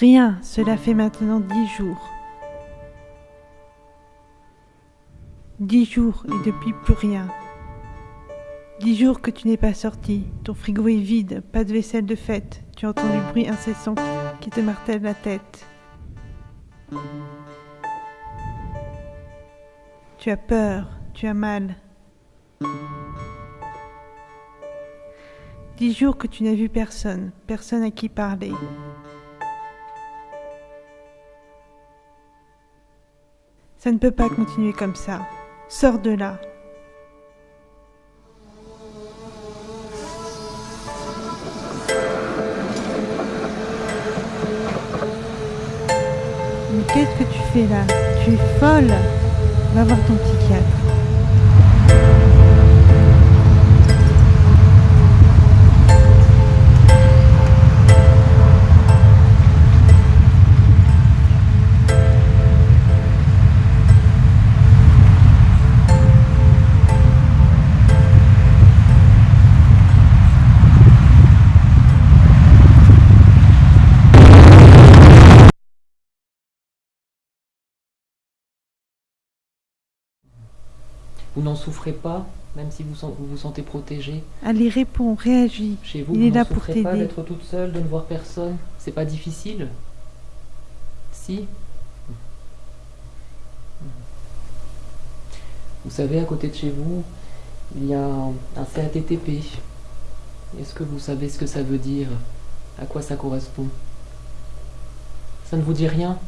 Rien, cela fait maintenant dix jours. Dix jours et depuis plus rien. Dix jours que tu n'es pas sorti, ton frigo est vide, pas de vaisselle de fête, tu entends du bruit incessant qui te martèle la tête. Tu as peur, tu as mal. Dix jours que tu n'as vu personne, personne à qui parler. Ça ne peut pas continuer comme ça. Sors de là. Mais qu'est-ce que tu fais là? Tu es folle Va voir ton psychiatre. Vous n'en souffrez pas, même si vous vous, vous sentez protégé Allez, réponds, réagis. Chez vous, Il vous est n'en là pour souffrez pas d'être toute seule, de ne voir personne. C'est pas difficile. Si. Vous savez, à côté de chez vous, il y a un, un CATTP. Est-ce que vous savez ce que ça veut dire? À quoi ça correspond? Ça ne vous dit rien?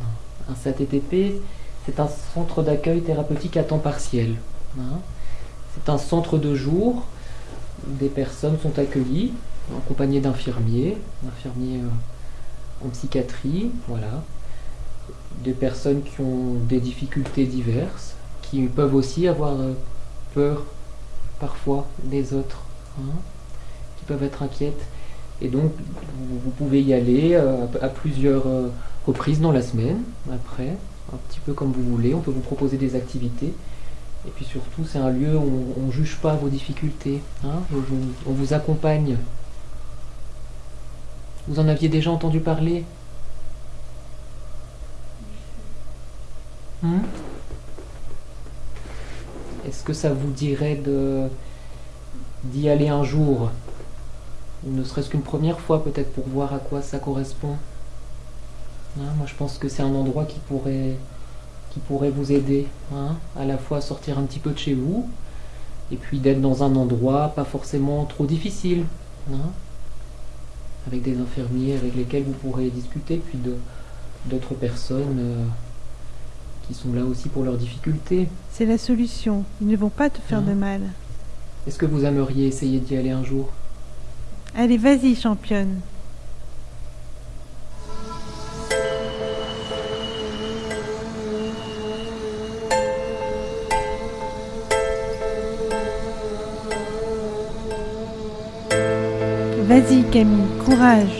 Non. Un CATTP, c'est un centre d'accueil thérapeutique à temps partiel. hein. C'est un centre de jour des personnes sont accueillies, accompagnées d'infirmiers, d'infirmiers euh, en psychiatrie, voilà. Des personnes qui ont des difficultés diverses, qui peuvent aussi avoir euh, peur parfois des autres, hein, qui peuvent être inquiètes. Et donc, vous, pouvez y aller euh, à, plusieurs reprises dans la semaine, après, un petit peu comme vous voulez. On peut vous proposer des activités. Et puis surtout, c'est un lieu où on ne juge pas vos difficultés. hein, on vous accompagne. Vous en aviez déjà entendu parler? Hmm? Est-ce que ça vous dirait d'y aller un jour? Ne serait-ce qu'une première fois peut-être pour voir à quoi ça correspond? Hein, Moi je pense que c'est un endroit qui pourrait qui pourrait vous aider, hein, à la fois à sortir un petit peu de chez vous, et puis d'être dans un endroit pas forcément trop difficile, hein, avec des infirmiers avec lesquels vous pourrez discuter, puis d'autres personnes euh, qui sont là aussi pour leurs difficultés. C'est la solution. Ils ne vont pas te faire Hein? de mal. Est-ce que vous aimeriez essayer d'y aller un jour? Allez, vas-y, championne. Vas-y, Camille, courage.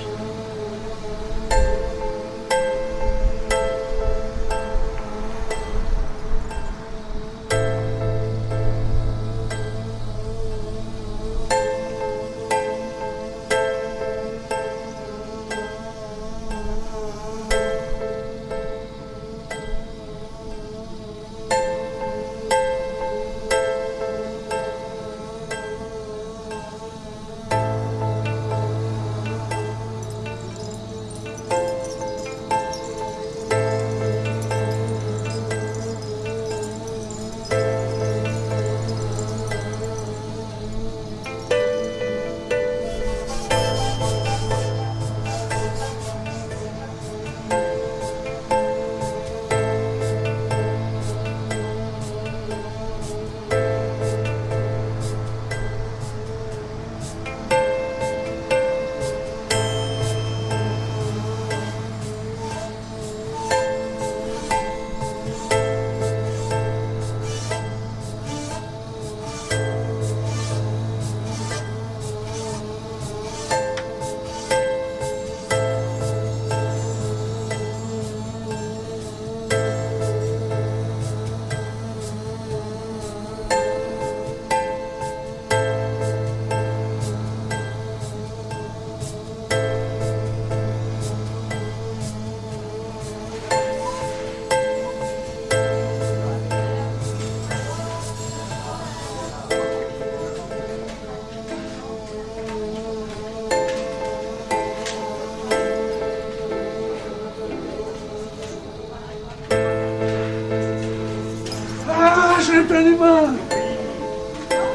C'est un humain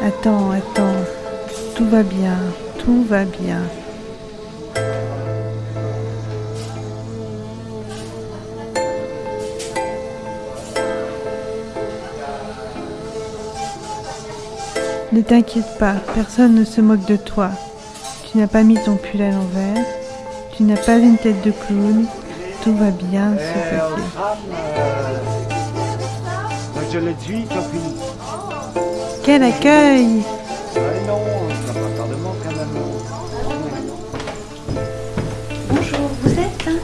Attends, attends. Tout va bien, tout va bien. Ne t'inquiète pas, personne ne se moque de toi. Tu n'as pas mis ton pull à l'envers, tu n'as pas une tête de clown, tout va bien se passer. Quand même. Bonjour, vous êtes hein?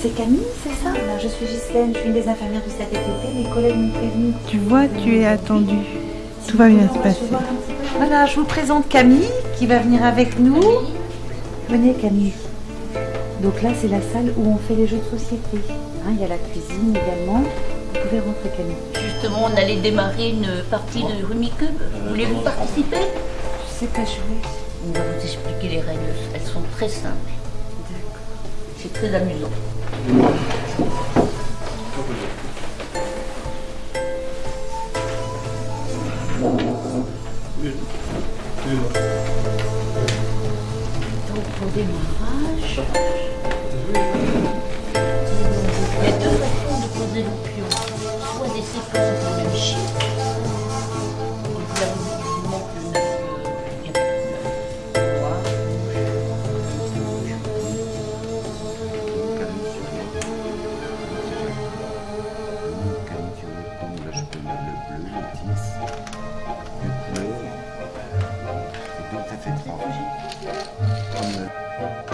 C'est Camille, c'est ça? Alors, Je suis Ghislaine, je suis une des infirmières du CATTP. Mes collègues m'ont prévenu. Tu vois, tu es attendu. Tout va bien se passer. Voilà, je vous présente Camille qui va venir avec nous. Venez Camille. Donc là, c'est la salle où on fait les jeux de société. Hein, il y a la cuisine également. Vous pouvez rentrer Camille. Justement, on allait démarrer une partie de Rumicube. Voulez-vous participer? Je sais pas jouer. On va vous expliquer les règles. Elles sont très simples. C'est très amusant. Donc, pour démarrage, il y a deux façons poser le pion. Soit des séquences dans le chiffre, là, vous vous manque le il a pas de. Trois, Là, je peux mettre le bleu, le 10, le bleu. Et donc, ça fait 3.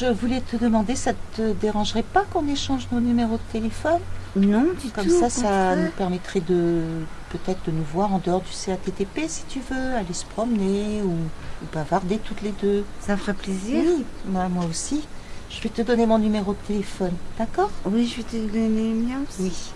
Je voulais te demander, ça te dérangerait pas qu'on échange nos numéros de téléphone? Non, du Comme tout. ça, ça nous permettrait de peut-être de nous voir en dehors du CATTP si tu veux, aller se promener ou, ou bavarder toutes les deux. Ça me ferait plaisir. Oui, bah, moi aussi. Je vais te donner mon numéro de téléphone, d'accord? Oui, je vais te donner le mien aussi. Oui.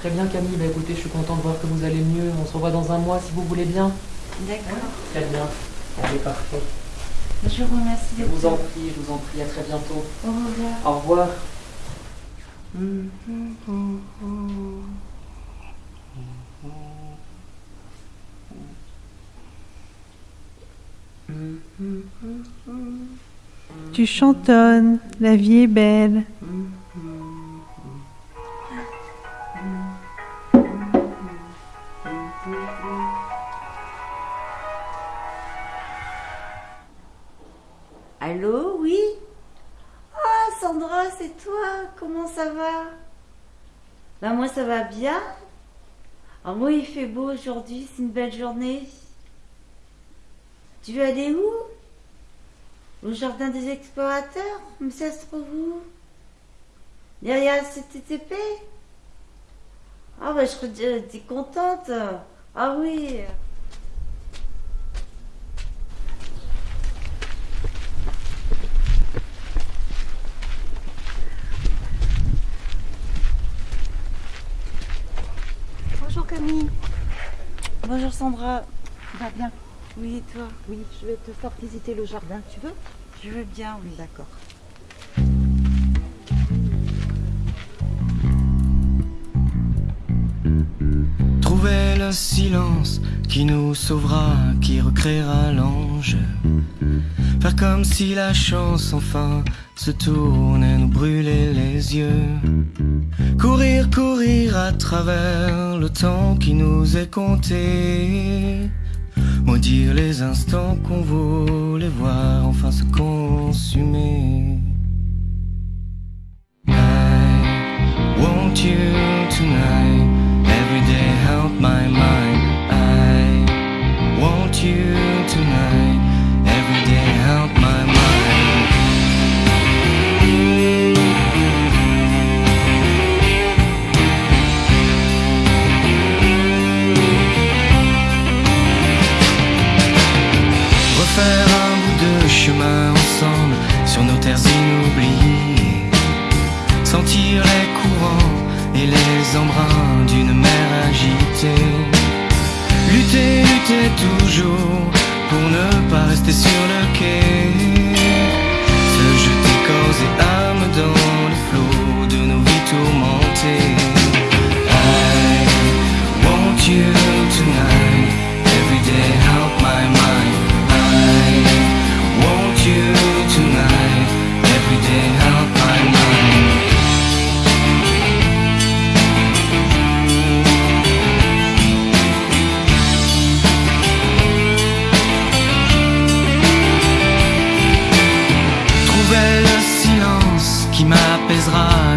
Très bien Camille, bah écoutez, je suis content de voir que vous allez mieux. On se revoit dans un mois si vous voulez bien. D'accord. Très bien. Allez, parfait. Je vous remercie. Je vous en prie, je vous en prie, à très bientôt. Au revoir. Au revoir. Tu chantonnes, la vie est belle. Beau aujourd'hui, c'est une belle journée. Tu veux aller où? Au jardin des explorateurs Mais ça se trouve où? Derrière CTTP Ah bah je serais contente. Ah oui. Bonjour Camille. Bonjour Sandra. Tu vas bien Oui et toi Oui, je vais te faire visiter le jardin. Tu veux? Je veux bien, oui. D'accord. Trouver le silence qui nous sauvera, qui recréera l'ange. Faire comme si la chance enfin se tourne et nous brûler les yeux. Courir, courir à travers le temps qui nous est compté. Maudire les instants qu'on voulait voir enfin se consumer. I want you tonight?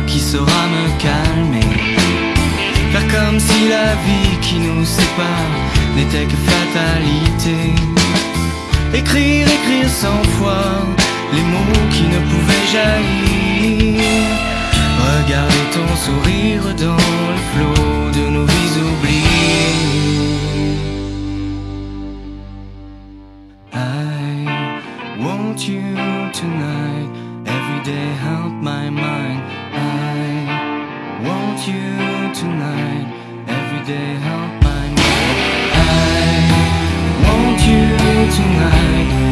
Qui saura me calmer. Faire comme si la vie qui nous sépare n'était que fatalité. Écrire, écrire cent fois les mots qui ne pouvaient jaillir. Regarder ton sourire dans le flot de nos vies oubliées. I want you tonight. Every day help my mind. You tonight. Every day help my mind. I want you tonight.